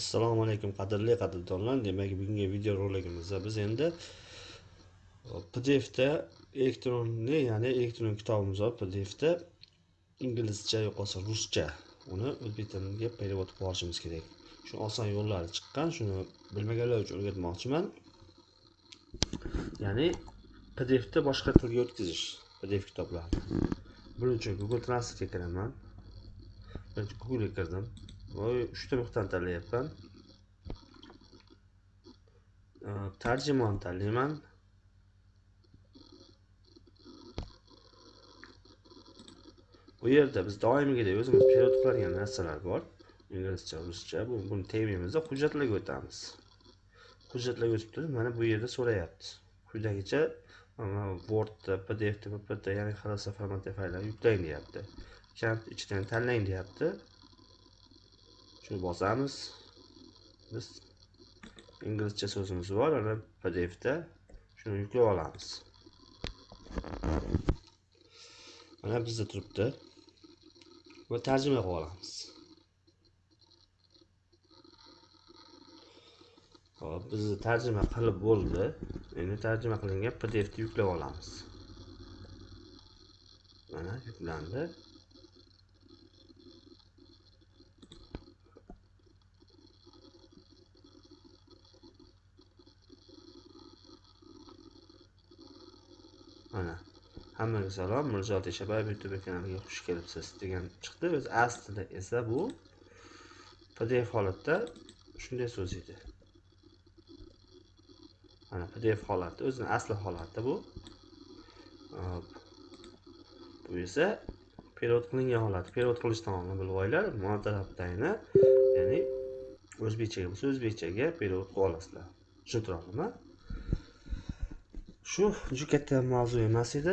assalomu alaykum qadrli qadrdonlar. Demak bugungi video roligimizda biz endi e, pdfda elektronli ya'ni elektron kitobimiz bor. Pdfda inglizcha yo'qolsa ruscha uni o'zbek tiliga перевод qilib olishimiz kerak. Shu oson yo'llari chiqqan shuni bilmaganlar uchun o'rgatmoqchiman. Ya'ni pdfda boshqa tilga o'tkazish pdf kitoblarni buning uchun google translate'ga kiraman. Birinchi googlega kirdim. Uchta nuqtani tanlayapman tarjimon tanlayman bu yerda biz doimgidek o'zimiz перевод qiladigan narsalar bor inglizcha ruscha bu buni tegmaymizda hujjatlarga o'tamiz hujjatlarga o'tib turib mana bu yerda so'rayapti quyidagicha wordda pdfda ppt ya'ni xlsa formatdagi fayllarni yuklang deyapti ichidan tanlang deyapti shuni bosamiz? Biz inglizcha so'zimiz bor ana pdfda shuni yuklab olamiz. Mana bizda turibdi. Va tarjima qilib olamiz. Hop bizni tarjima qilib bo'ldi. Endi tarjima qilingan pdfni yuklab olamiz. Mana yuklandi. Mana. Hammaga salom. Mirzo teshabayev youtube kanaliga xush kelibsiz degan chiqdi. O'zi aslida esa bu pdf holatda shunday so'z edi. Mana pdf holati o'zini asli holati bu. Bu esa перевод qilingan holati перевод qilish tomonni bilib olinglar monotarafdayni ya'ni o'zbekchaga bo'lsa o'zbekchaga перевод qilib olasizlar. Tushuntira shu juda katta mavzu emas edi.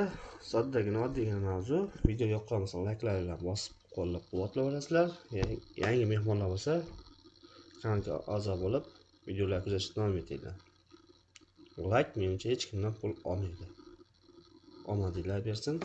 Soddagina oddiygina mavzu. Video yoqqan bo'lsa layklar bilan bosib qo'llab quvvatlayverasizlar yangi mehmonlar bo'lsa kanalga a'zo bo'lib videolar kuzatishni davom etinglar layk menimcha hech kimdan pul olmaydi. Omadinglar bersin.